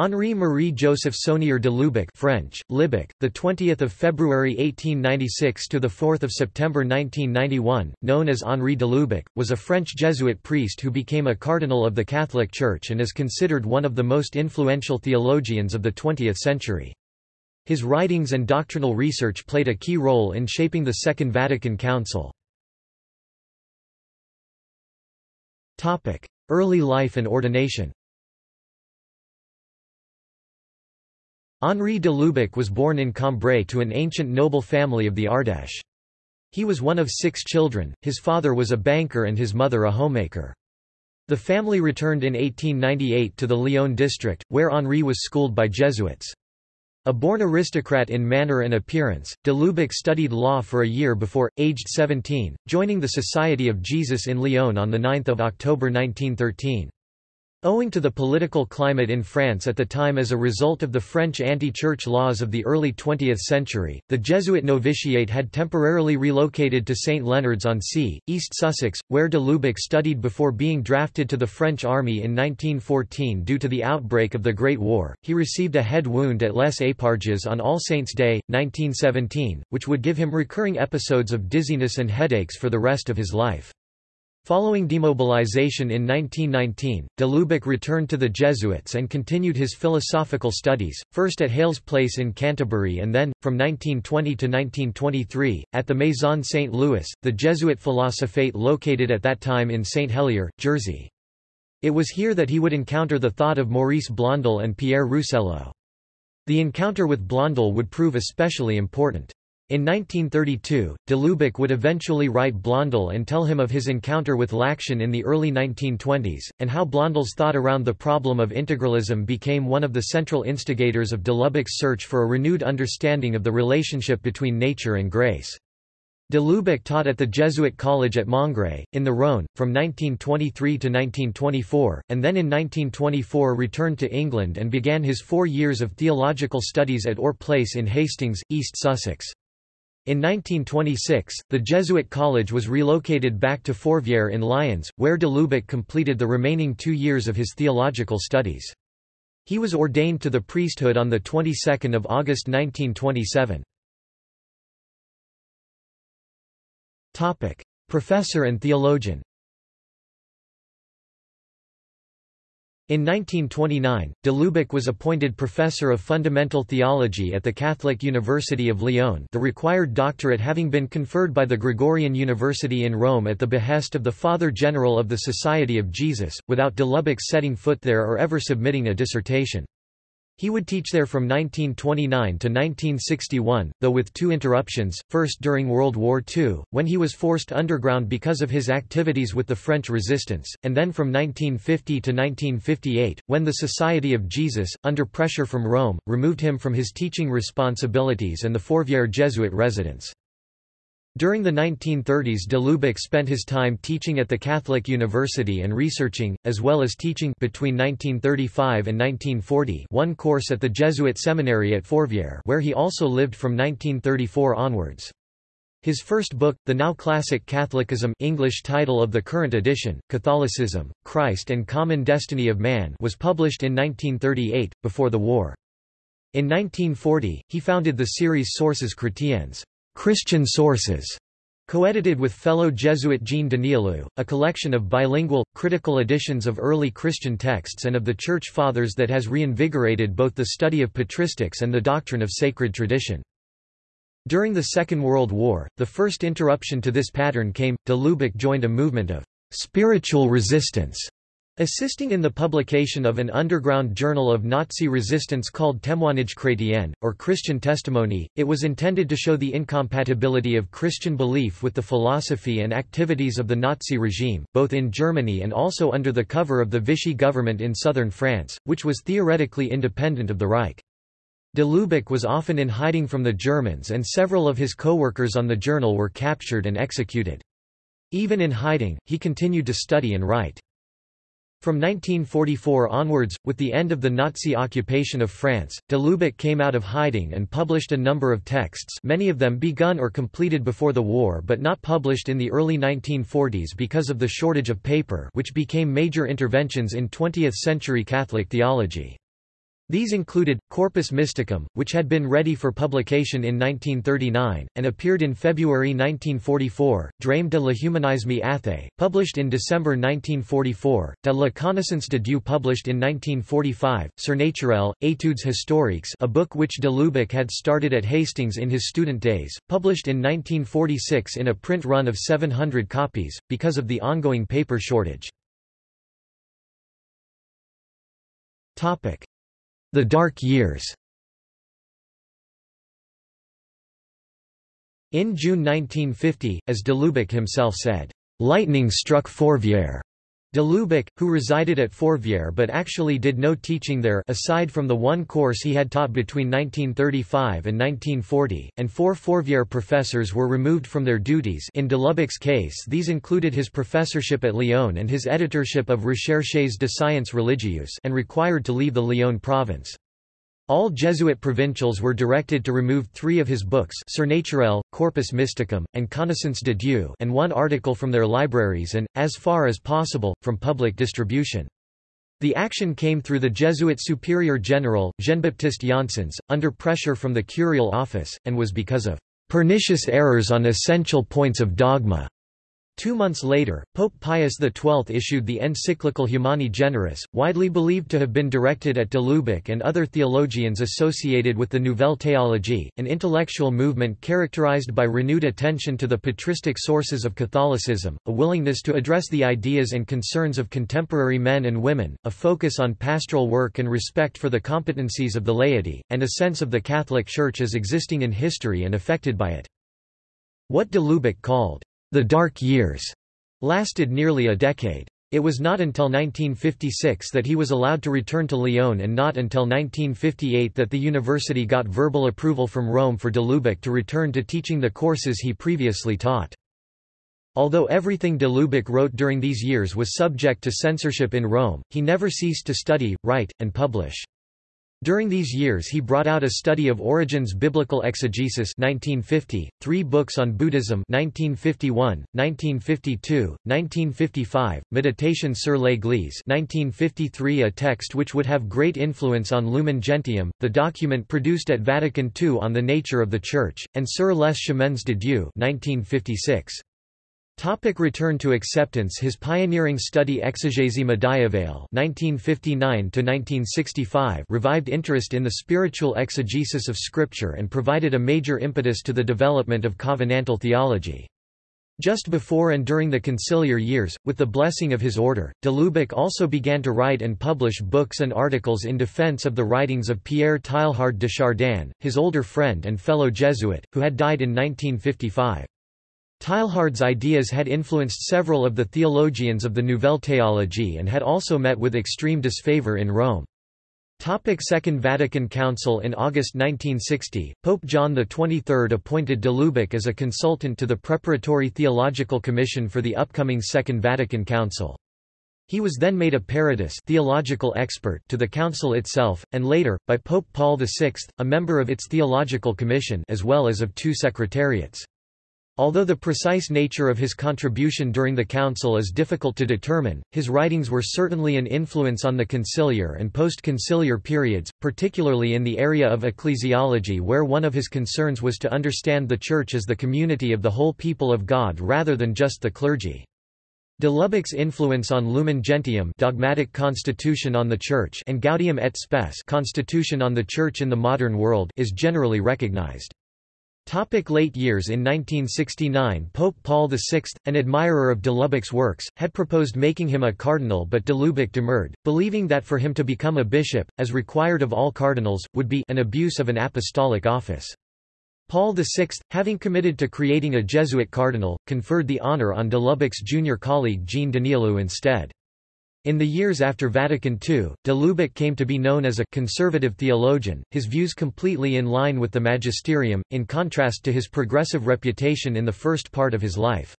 Henri Marie Joseph Saunier de Lubac French, Libac, the 20th of February 1896 to the 4th of September 1991, known as Henri de Lubac, was a French Jesuit priest who became a cardinal of the Catholic Church and is considered one of the most influential theologians of the 20th century. His writings and doctrinal research played a key role in shaping the Second Vatican Council. Topic Early life and ordination Henri de Lubac was born in Cambrai to an ancient noble family of the Ardèche. He was one of six children, his father was a banker and his mother a homemaker. The family returned in 1898 to the Lyon district, where Henri was schooled by Jesuits. A born aristocrat in manner and appearance, de Lubac studied law for a year before, aged 17, joining the Society of Jesus in Lyon on 9 October 1913. Owing to the political climate in France at the time as a result of the French anti-church laws of the early 20th century, the Jesuit novitiate had temporarily relocated to St Leonards-on-Sea, East Sussex, where de Lubac studied before being drafted to the French army in 1914 due to the outbreak of the Great War. He received a head wound at Les Eparges on All Saints' Day, 1917, which would give him recurring episodes of dizziness and headaches for the rest of his life. Following demobilization in 1919, de Lubac returned to the Jesuits and continued his philosophical studies, first at Hales Place in Canterbury and then, from 1920 to 1923, at the Maison St. Louis, the Jesuit philosophate located at that time in St. Helier, Jersey. It was here that he would encounter the thought of Maurice Blondel and Pierre Rousselot. The encounter with Blondel would prove especially important. In 1932, de Lubac would eventually write Blondel and tell him of his encounter with L'Action in the early 1920s, and how Blondel's thought around the problem of integralism became one of the central instigators of de Lubac's search for a renewed understanding of the relationship between nature and grace. De Lubac taught at the Jesuit College at Montgré, in the Rhône, from 1923 to 1924, and then in 1924 returned to England and began his four years of theological studies at Ore Place in Hastings, East Sussex. In 1926, the Jesuit college was relocated back to Fourvière in Lyons, where de Lubac completed the remaining two years of his theological studies. He was ordained to the priesthood on the 22nd of August 1927. Topic: Professor and theologian. In 1929, de Lubac was appointed professor of fundamental theology at the Catholic University of Lyon the required doctorate having been conferred by the Gregorian University in Rome at the behest of the Father General of the Society of Jesus, without de Lubac setting foot there or ever submitting a dissertation. He would teach there from 1929 to 1961, though with two interruptions, first during World War II, when he was forced underground because of his activities with the French resistance, and then from 1950 to 1958, when the Society of Jesus, under pressure from Rome, removed him from his teaching responsibilities and the Fourvière Jesuit residence. During the 1930s de Lubac spent his time teaching at the Catholic University and researching, as well as teaching between 1935 and 1940 one course at the Jesuit seminary at Fourvière where he also lived from 1934 onwards. His first book, the now classic Catholicism English title of the current edition, Catholicism, Christ and Common Destiny of Man was published in 1938, before the war. In 1940, he founded the series Sources Chrétiennes Christian Sources, co-edited with fellow Jesuit Jean Danielou, a collection of bilingual, critical editions of early Christian texts and of the Church Fathers that has reinvigorated both the study of patristics and the doctrine of sacred tradition. During the Second World War, the first interruption to this pattern came, de joined a movement of spiritual resistance Assisting in the publication of an underground journal of Nazi resistance called Témoignage chrétien, or Christian Testimony, it was intended to show the incompatibility of Christian belief with the philosophy and activities of the Nazi regime, both in Germany and also under the cover of the Vichy government in southern France, which was theoretically independent of the Reich. De Lubac was often in hiding from the Germans and several of his co-workers on the journal were captured and executed. Even in hiding, he continued to study and write. From 1944 onwards, with the end of the Nazi occupation of France, de Lubac came out of hiding and published a number of texts many of them begun or completed before the war but not published in the early 1940s because of the shortage of paper which became major interventions in 20th-century Catholic theology. These included, Corpus Mysticum, which had been ready for publication in 1939, and appeared in February 1944, Drame de l'humanisme Athée, published in December 1944, De la connaissance de Dieu published in 1945, Surnaturel, Études historiques a book which de Lubac had started at Hastings in his student days, published in 1946 in a print run of 700 copies, because of the ongoing paper shortage. The Dark Years In June 1950, as de Lubac himself said, "...lightning struck Fourvière." De Lubac, who resided at Fourvière but actually did no teaching there aside from the one course he had taught between 1935 and 1940, and four Fourvière professors were removed from their duties in de Lubac's case these included his professorship at Lyon and his editorship of Recherches de sciences religieuses and required to leave the Lyon province. All Jesuit provincials were directed to remove three of his books Surnaturel, Corpus Mysticum, and Connaissance de Dieu and one article from their libraries and, as far as possible, from public distribution. The action came through the Jesuit Superior General, Jean-Baptiste Janssens, under pressure from the curial office, and was because of "...pernicious errors on essential points of dogma." Two months later, Pope Pius XII issued the encyclical Humani Generis, widely believed to have been directed at de Lubac and other theologians associated with the Nouvelle Théologie, an intellectual movement characterized by renewed attention to the patristic sources of Catholicism, a willingness to address the ideas and concerns of contemporary men and women, a focus on pastoral work and respect for the competencies of the laity, and a sense of the Catholic Church as existing in history and affected by it. What de Lubac called the Dark Years lasted nearly a decade. It was not until 1956 that he was allowed to return to Lyon and not until 1958 that the university got verbal approval from Rome for de Lubac to return to teaching the courses he previously taught. Although everything de Lubac wrote during these years was subject to censorship in Rome, he never ceased to study, write, and publish. During these years he brought out a study of Origen's Biblical Exegesis 1950, three books on Buddhism 1951, 1952, 1955, Meditation sur l'Église 1953 a text which would have great influence on Lumen Gentium, the document produced at Vatican II on the nature of the Church, and Sur les chemins de Dieu 1956. Topic return to acceptance His pioneering study médiévale (1959–1965) revived interest in the spiritual exegesis of Scripture and provided a major impetus to the development of covenantal theology. Just before and during the conciliar years, with the blessing of his order, de Lubac also began to write and publish books and articles in defense of the writings of Pierre Teilhard de Chardin, his older friend and fellow Jesuit, who had died in 1955. Teilhard's ideas had influenced several of the theologians of the Nouvelle Théologie and had also met with extreme disfavor in Rome. Topic Second Vatican Council In August 1960, Pope John XXIII appointed de Lubac as a consultant to the Preparatory Theological Commission for the upcoming Second Vatican Council. He was then made a peritus theological expert to the council itself, and later, by Pope Paul VI, a member of its theological commission as well as of two secretariats. Although the precise nature of his contribution during the council is difficult to determine, his writings were certainly an influence on the conciliar and post-conciliar periods, particularly in the area of ecclesiology where one of his concerns was to understand the Church as the community of the whole people of God rather than just the clergy. De Lubac's influence on Lumen Gentium dogmatic constitution on the Church and Gaudium et Spes constitution on the Church in the modern world is generally recognized. Topic late years In 1969 Pope Paul VI, an admirer of de Lubac's works, had proposed making him a cardinal but de Lubac demurred, believing that for him to become a bishop, as required of all cardinals, would be an abuse of an apostolic office. Paul VI, having committed to creating a Jesuit cardinal, conferred the honor on de Lubac's junior colleague Jean Danielou instead. In the years after Vatican II, de Lubac came to be known as a conservative theologian, his views completely in line with the magisterium, in contrast to his progressive reputation in the first part of his life.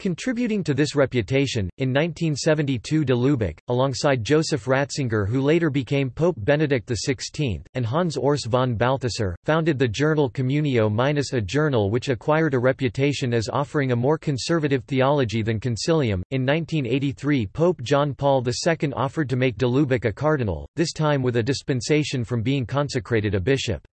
Contributing to this reputation, in 1972 de Lubac, alongside Joseph Ratzinger who later became Pope Benedict XVI, and Hans Urs von Balthasar, founded the journal Communio minus a journal which acquired a reputation as offering a more conservative theology than Concilium. In 1983 Pope John Paul II offered to make de Lubac a cardinal, this time with a dispensation from being consecrated a bishop.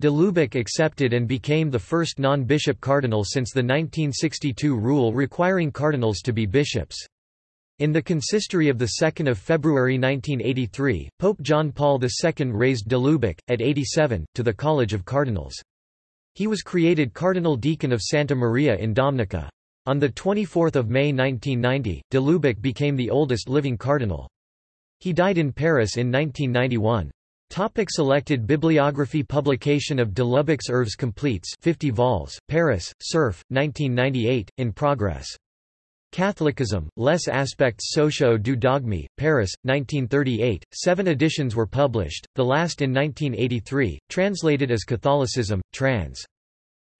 De Lubac accepted and became the first non-bishop cardinal since the 1962 rule requiring cardinals to be bishops. In the consistory of 2 February 1983, Pope John Paul II raised de Lubac, at 87, to the College of Cardinals. He was created Cardinal Deacon of Santa Maria in Dominica. On 24 May 1990, de Lubac became the oldest living cardinal. He died in Paris in 1991. Topic selected bibliography Publication of De Lubac's Œuvres Completes 50 vols, Paris, Cerf, 1998, in progress. Catholicism, Les Aspects Sociaux du Dogme, Paris, 1938. Seven editions were published, the last in 1983, translated as Catholicism, trans.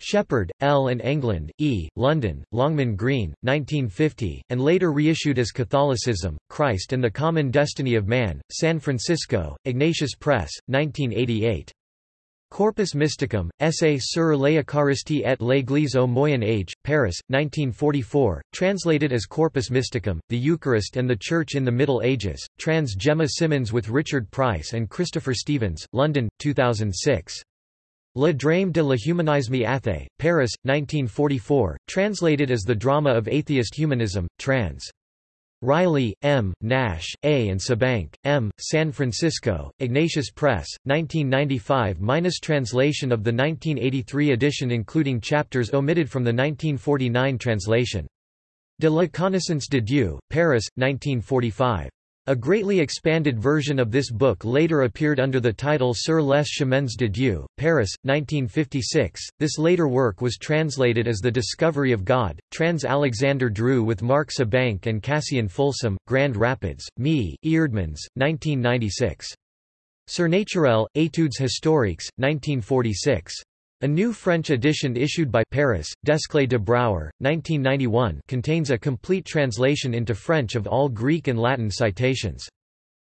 Sheppard, L. and Englund, E., London, Longman Green, 1950, and later reissued as Catholicism, Christ and the Common Destiny of Man, San Francisco, Ignatius Press, 1988. Corpus Mysticum, Essay sur l'Eucharistie et l'Église au Moyen Âge, Paris, 1944, translated as Corpus Mysticum, The Eucharist and the Church in the Middle Ages, trans Gemma Simmons with Richard Price and Christopher Stevens, London, 2006. Le Drame de l'humanisme athée, Paris, 1944, translated as The Drama of Atheist Humanism, trans. Riley, M., Nash, A. and Sebanc, M., San Francisco, Ignatius Press, 1995 Translation of the 1983 edition including chapters omitted from the 1949 translation. De la Connaissance de Dieu, Paris, 1945. A greatly expanded version of this book later appeared under the title Sur les chemins de Dieu, Paris, 1956. This later work was translated as The Discovery of God, trans Alexander Dru with Mark Sebanc and Cassian Folsom, Grand Rapids, Me, Eerdmans, 1996. Surnaturel, Études historiques, 1946. A new French edition issued by Paris, Desclée de Brouwer, 1991 contains a complete translation into French of all Greek and Latin citations.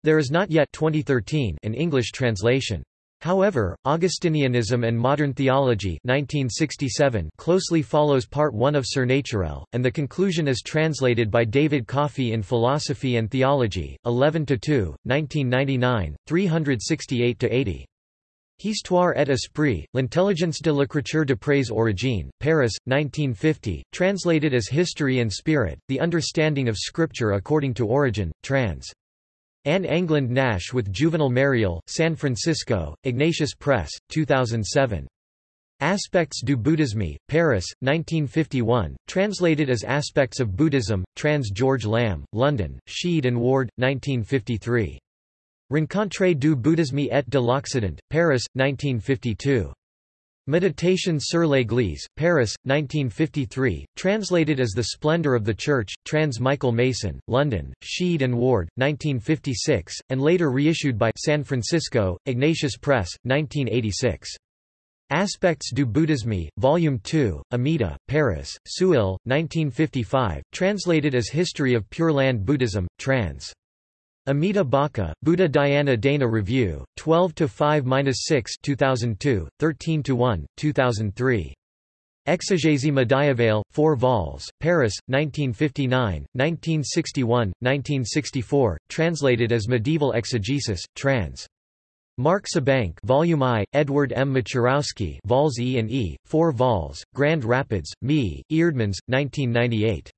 There is not yet 2013 an English translation. However, Augustinianism and Modern Theology 1967 closely follows Part 1 of Surnaturel, and the conclusion is translated by David Coffey in Philosophy and Theology, 11–2, 1999, 368–80. Histoire et esprit, l'intelligence de l'écriture d'après Origène, Paris, 1950, translated as History and Spirit, The Understanding of Scripture According to Origen, trans. Anne Englund Nash with Juvenal Merriell, San Francisco, Ignatius Press, 2007. Aspects du Bouddhisme, Paris, 1951, translated as Aspects of Buddhism, trans George Lamb, London, Sheed and Ward, 1953. Rencontre du bouddhisme et de l'Occident, Paris, 1952. Méditation sur l'Église, Paris, 1953, translated as The Splendor of the Church, trans Michael Mason, London, Sheed and Ward, 1956, and later reissued by San Francisco, Ignatius Press, 1986. Aspects du Bouddhisme, Volume 2, Amida, Paris, Seuil, 1955, translated as History of Pure Land Buddhism, trans. Amita Baca, Buddha Dhyana Dana Review, 12-5-6 2002, 13-1, 2003. Exégèse médiévale, 4 vols, Paris, 1959, 1961, 1964, translated as Medieval Exegesis, trans. Mark Sebanc Volume I, Edward M. Macierowski vols E and E, 4 vols, Grand Rapids, Me, Eerdmans, 1998.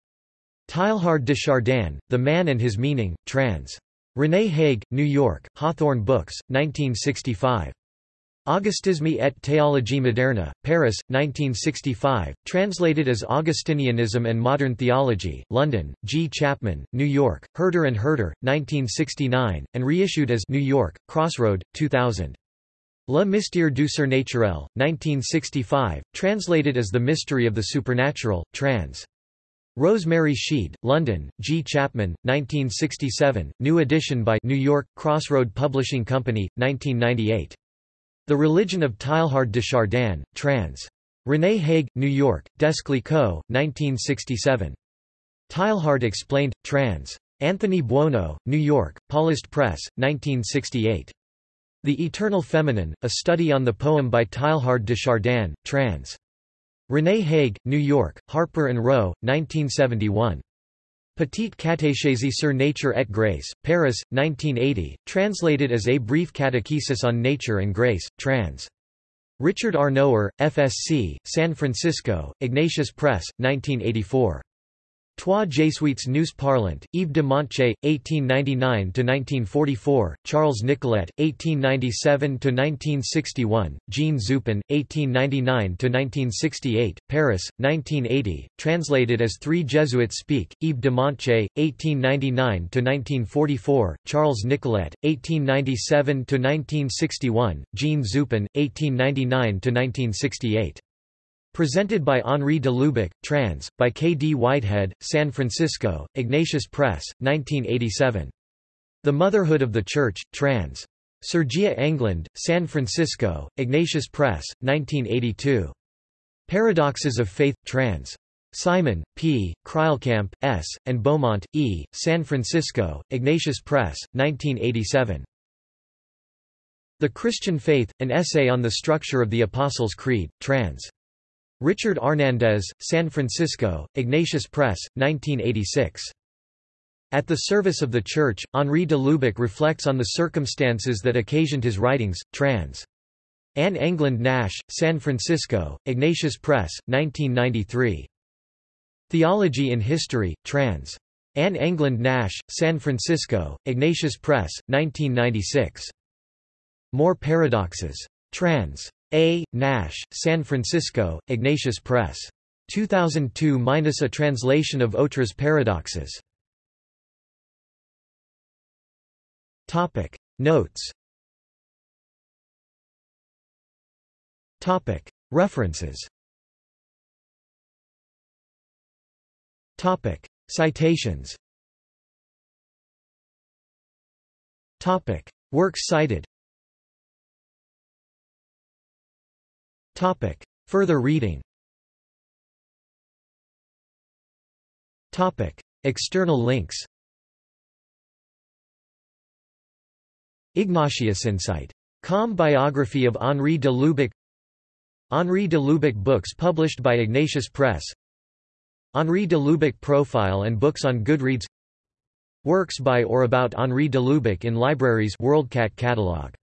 Teilhard de Chardin, The Man and His Meaning, trans. René Hague, New York, Hawthorn Books, 1965. Augustisme et théologie moderne, Paris, 1965, translated as Augustinianism and Modern Theology, London, G. Chapman, New York, Herder and Herder, 1969, and reissued as New York, Crossroad, 2000. Le Mystère du Surnaturel, 1965, translated as The Mystery of the Supernatural, trans. Rosemary Sheed, London, G. Chapman, 1967, new edition by New York, Crossroad Publishing Company, 1998. The Religion of Teilhard de Chardin, trans. René Hague, New York, Desclée Co., 1967. Teilhard explained, trans. Anthony Buono, New York, Paulist Press, 1968. The Eternal Feminine, a study on the poem by Teilhard de Chardin, trans. René Hague, New York, Harper and Row, 1971. Petite catéchèse sur nature et grâce, Paris, 1980, translated as A Brief Catechesis on Nature and Grace, trans. Richard Arnower, FSC, San Francisco, Ignatius Press, 1984. Trois Jésuites nous parlant, Yves de Montcheuil, 1899–1944, Charles Nicolet, 1897–1961, Jean Zupan, 1899–1968, Paris, 1980, translated as Three Jesuits Speak, Yves de Montcheuil, 1899–1944, Charles Nicolet, 1897–1961, Jean Zupan, 1899–1968. Presented by Henri de Lubac, trans. by K. D. Whitehead, San Francisco, Ignatius Press, 1987. The Motherhood of the Church, trans. Sergia Englund, San Francisco, Ignatius Press, 1982. Paradoxes of Faith, trans. Simon, P., Kreilkamp, S., and Beaumont, E., San Francisco, Ignatius Press, 1987. The Christian Faith, an essay on the structure of the Apostles' Creed, trans. Richard Arnandez, San Francisco, Ignatius Press, 1986. At the Service of the Church, Henri de Lubac reflects on the circumstances that occasioned his writings, trans. Anne Englund Nash, San Francisco, Ignatius Press, 1993. Theology in History, trans. Anne Englund Nash, San Francisco, Ignatius Press, 1996. More Paradoxes. Trans. A. Nash, San Francisco, Ignatius Press. 2002 minus a translation of Autres paradoxes. Topic. Notes. Topic. References. Topic. Citations. Topic. Works cited Topic. Further reading. Topic. External links. Ignatius Insight. Com biography of Henri de Lubac. Henri de Lubac books published by Ignatius Press. Henri de Lubac profile and books on Goodreads. Works by or about Henri de Lubac in libraries. WorldCat catalog